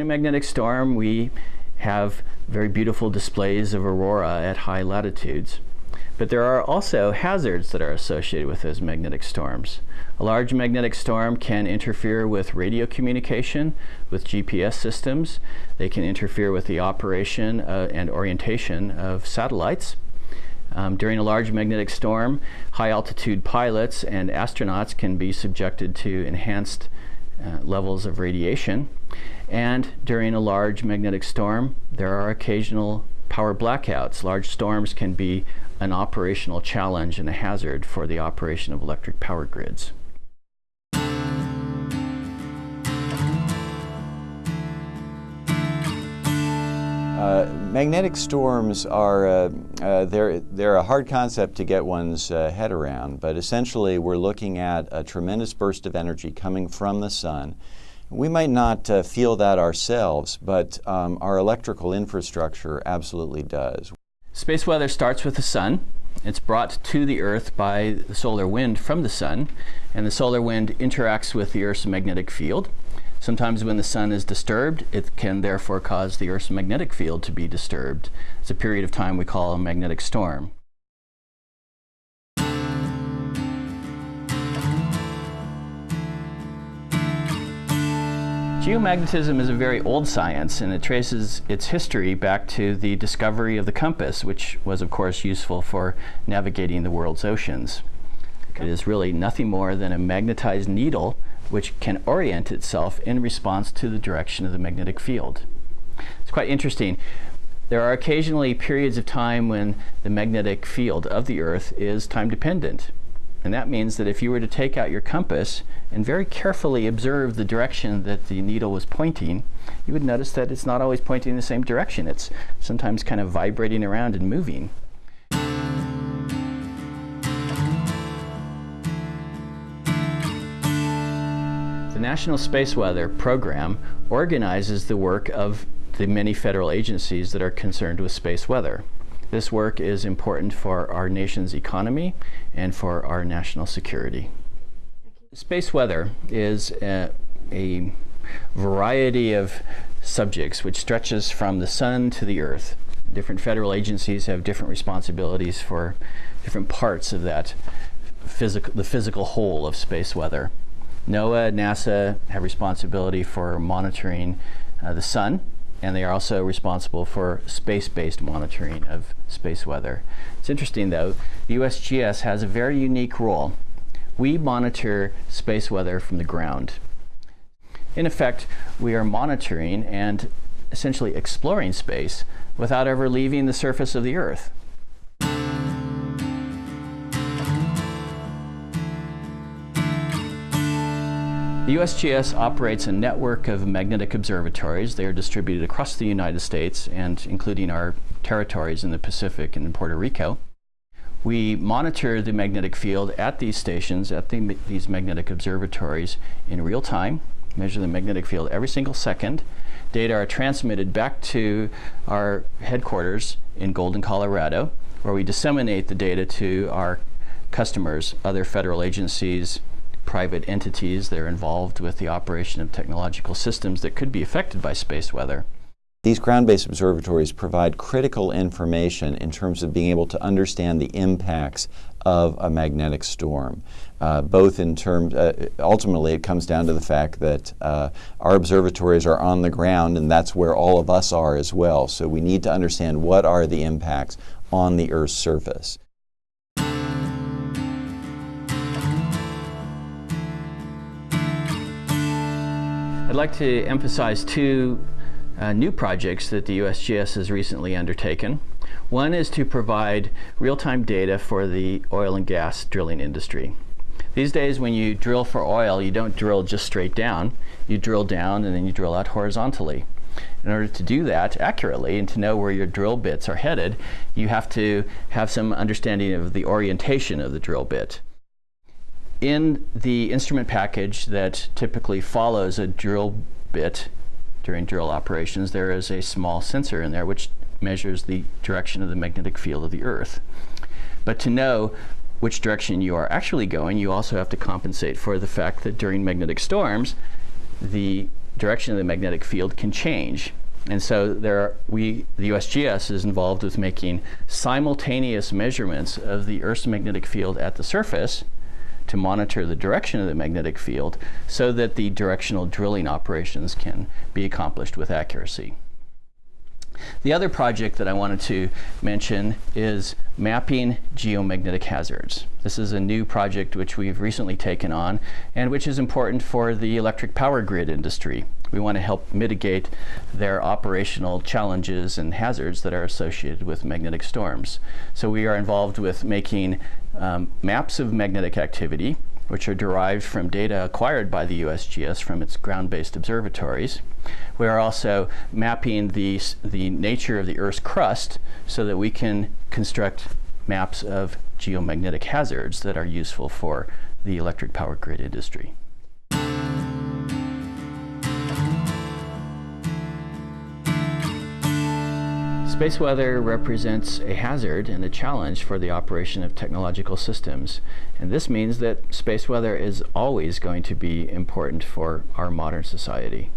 During a magnetic storm, we have very beautiful displays of aurora at high latitudes. But there are also hazards that are associated with those magnetic storms. A large magnetic storm can interfere with radio communication, with GPS systems. They can interfere with the operation uh, and orientation of satellites. Um, during a large magnetic storm, high altitude pilots and astronauts can be subjected to enhanced uh, levels of radiation. And during a large magnetic storm, there are occasional power blackouts. Large storms can be an operational challenge and a hazard for the operation of electric power grids. Uh, magnetic storms are uh, uh, they're, they're a hard concept to get one's uh, head around, but essentially we're looking at a tremendous burst of energy coming from the sun. We might not uh, feel that ourselves, but um, our electrical infrastructure absolutely does. Space weather starts with the sun. It's brought to the Earth by the solar wind from the sun, and the solar wind interacts with the Earth's magnetic field. Sometimes when the sun is disturbed, it can therefore cause the Earth's magnetic field to be disturbed. It's a period of time we call a magnetic storm. Geomagnetism is a very old science and it traces its history back to the discovery of the compass, which was of course useful for navigating the world's oceans. It is really nothing more than a magnetized needle which can orient itself in response to the direction of the magnetic field. It's quite interesting. There are occasionally periods of time when the magnetic field of the Earth is time dependent. And that means that if you were to take out your compass and very carefully observe the direction that the needle was pointing, you would notice that it's not always pointing in the same direction. It's sometimes kind of vibrating around and moving. The National Space Weather Program organizes the work of the many federal agencies that are concerned with space weather. This work is important for our nation's economy and for our national security. Space weather is a, a variety of subjects which stretches from the sun to the earth. Different federal agencies have different responsibilities for different parts of that physical, the physical whole of space weather. NOAA, NASA have responsibility for monitoring uh, the sun, and they are also responsible for space-based monitoring of space weather. It's interesting though, the USGS has a very unique role. We monitor space weather from the ground. In effect, we are monitoring and essentially exploring space without ever leaving the surface of the Earth. The USGS operates a network of magnetic observatories. They are distributed across the United States and including our territories in the Pacific and in Puerto Rico. We monitor the magnetic field at these stations, at the, these magnetic observatories in real time, measure the magnetic field every single second. Data are transmitted back to our headquarters in Golden, Colorado, where we disseminate the data to our customers, other federal agencies, private entities that are involved with the operation of technological systems that could be affected by space weather. These ground-based observatories provide critical information in terms of being able to understand the impacts of a magnetic storm. Uh, both in terms, uh, ultimately it comes down to the fact that uh, our observatories are on the ground and that's where all of us are as well. So we need to understand what are the impacts on the Earth's surface. I'd like to emphasize two uh, new projects that the USGS has recently undertaken. One is to provide real-time data for the oil and gas drilling industry. These days when you drill for oil, you don't drill just straight down. You drill down and then you drill out horizontally. In order to do that accurately and to know where your drill bits are headed, you have to have some understanding of the orientation of the drill bit in the instrument package that typically follows a drill bit during drill operations, there is a small sensor in there which measures the direction of the magnetic field of the Earth. But to know which direction you are actually going, you also have to compensate for the fact that during magnetic storms, the direction of the magnetic field can change. And so there are, we, the USGS is involved with making simultaneous measurements of the Earth's magnetic field at the surface to monitor the direction of the magnetic field so that the directional drilling operations can be accomplished with accuracy. The other project that I wanted to mention is mapping geomagnetic hazards. This is a new project which we've recently taken on and which is important for the electric power grid industry. We want to help mitigate their operational challenges and hazards that are associated with magnetic storms. So we are involved with making um, maps of magnetic activity which are derived from data acquired by the USGS from its ground-based observatories. We are also mapping the, the nature of the Earth's crust so that we can construct maps of geomagnetic hazards that are useful for the electric power grid industry. Space weather represents a hazard and a challenge for the operation of technological systems. And this means that space weather is always going to be important for our modern society.